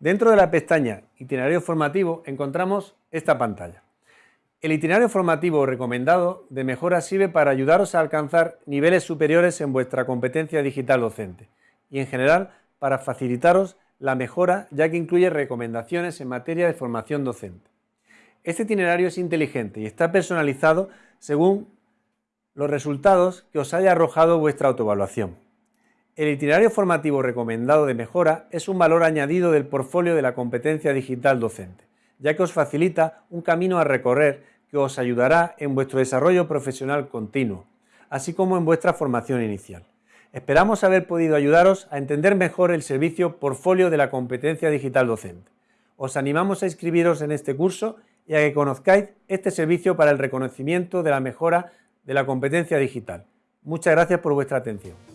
Dentro de la pestaña Itinerario formativo encontramos esta pantalla. El itinerario formativo recomendado de mejora sirve para ayudaros a alcanzar niveles superiores en vuestra competencia digital docente y en general para facilitaros la mejora ya que incluye recomendaciones en materia de formación docente. Este itinerario es inteligente y está personalizado según los resultados que os haya arrojado vuestra autoevaluación. El itinerario formativo recomendado de mejora es un valor añadido del portfolio de la competencia digital docente, ya que os facilita un camino a recorrer que os ayudará en vuestro desarrollo profesional continuo, así como en vuestra formación inicial. Esperamos haber podido ayudaros a entender mejor el servicio portfolio de la competencia digital docente. Os animamos a inscribiros en este curso y a que conozcáis este servicio para el reconocimiento de la mejora de la competencia digital. Muchas gracias por vuestra atención.